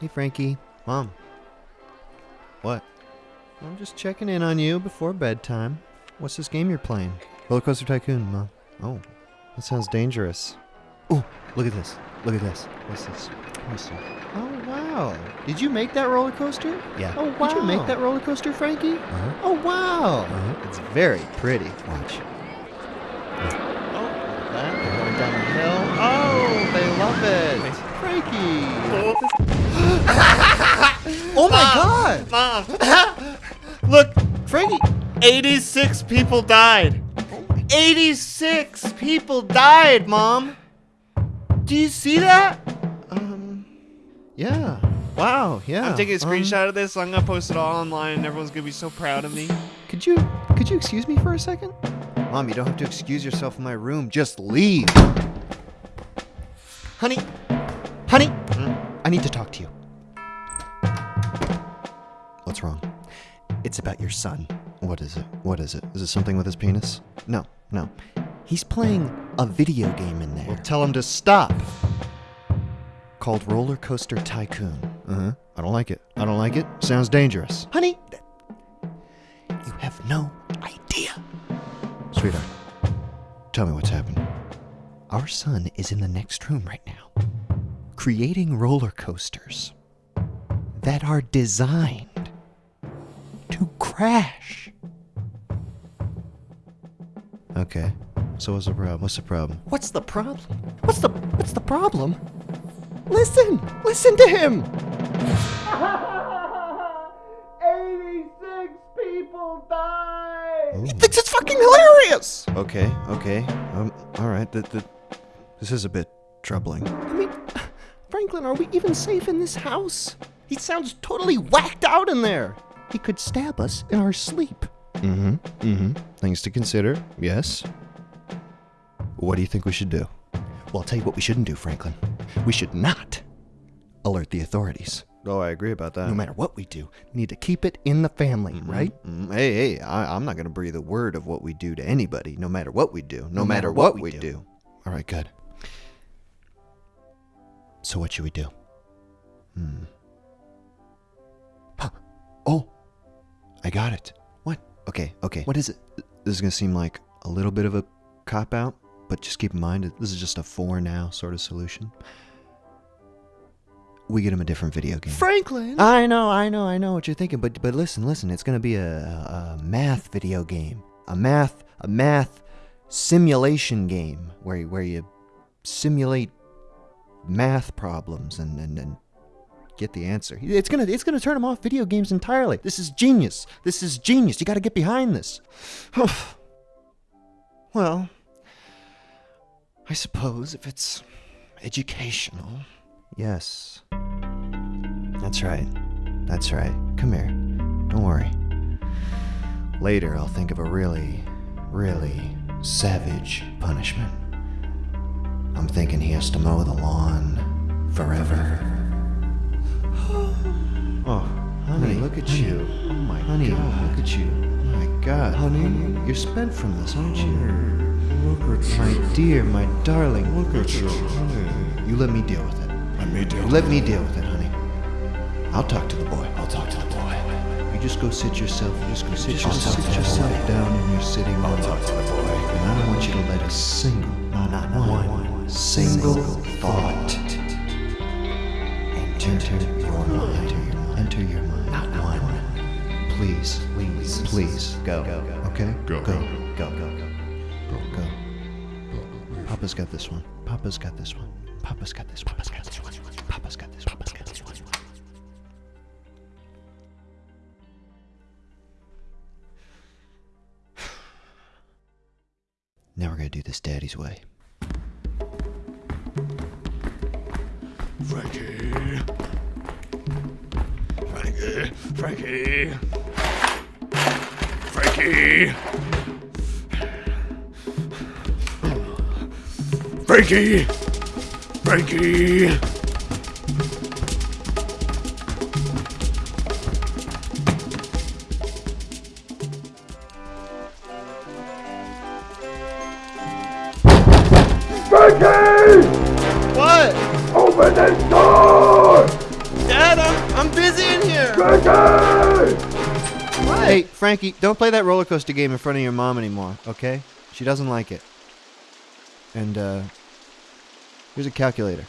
Hey, Frankie. Mom. What? I'm just checking in on you before bedtime. What's this game you're playing? Roller Coaster Tycoon, Mom. Oh, that sounds dangerous. Oh, look at this. Look at this. What's this? Me see. Oh, wow. Did you make that roller coaster? Yeah. Oh, wow. Did you make that roller coaster, Frankie? Uh-huh. Oh, wow. Uh-huh. It's very pretty. Watch. Oh, look at that. They're going down the hill. Oh, they love it. Frankie. oh, my God. Mom! Look, Frankie. 86 people died. 86 people died, Mom. Do you see that? Um, yeah. Wow, yeah. I'm taking a um, screenshot of this. So I'm gonna post it all online, and everyone's gonna be so proud of me. Could you could you excuse me for a second? Mom, you don't have to excuse yourself in my room. Just leave. Honey, honey, I need to talk to you. What's wrong? It's about your son. What is it? What is it? Is it something with his penis? No, no. He's playing a video game in there. Well, tell him to stop. Called Roller Coaster Tycoon. Uh huh. I don't like it. I don't like it. Sounds dangerous. Honey, you have no idea. Sweetheart, tell me what's happened. Our son is in the next room right now, creating roller coasters that are designed crash. Okay. So what's the problem? What's the problem? What's the problem? What's the what's the problem? Listen! Listen to him! 86 people died. He thinks it's fucking hilarious! Okay, okay. Um, alright. Th- th- this is a bit troubling. I mean, Franklin, are we even safe in this house? He sounds totally whacked out in there. He could stab us in our sleep. Mm hmm. Mm hmm. Things to consider, yes. What do you think we should do? Well, I'll tell you what we shouldn't do, Franklin. We should not alert the authorities. Oh, I agree about that. No matter what we do, we need to keep it in the family, right? Hey, hey, I, I'm not going to breathe a word of what we do to anybody, no matter what we do. No, matter, what, we do. All right, good. So, what should we do? Hmm. Got it. What? Okay, okay. What is it? This is going to seem like a little bit of a cop out, but just keep in mind, this is just a for now sort of solution. We get him a different video game. Franklin! I know, I know, I know what you're thinking, but but listen, listen. It's gonna be a, a, math video game, a math a math simulation game where you- where you simulate math problems and and, and get the answer. It's gonna it's gonna turn him off video games entirely. This is genius. This is genius. You got to get behind this. well, I suppose if it's educational. Yes. That's right. That's right. Come here. Don't worry. Later, I'll think of a really, really savage punishment. I'm thinking he has to mow the lawn forever. Honey, you. Oh my honey, God. look at you. Oh my God. Honey, you're spent from this, aren't you? Look at My dear, my darling. Look at you. You let me deal with it. Let me deal You let me deal with it, honey. I'll talk to the boy. I'll talk to the boy. You just go sit yourself. You just go sit, yourself, sit yourself down in your sitting room. I'll talk to the boy. And I don't want you to let a single, not one, single Please, please, please, go. Okay? Go. Go. Go. Go. Go. Go. Go. Papa's got this one. Papa's got this one. Papa's got this one. Papa's got this one. Papa's got this one. Papa's got this one. Now we're gonna do this daddy's way. Frankie. Frankie. Frankie. Frankie. Frankie. Frankie. Frankie! What? Open the door! Dad? I'm busy in here. Hey, Frankie, don't play that roller coaster game in front of your mom anymore, okay? She doesn't like it. And, uh, here's a calculator.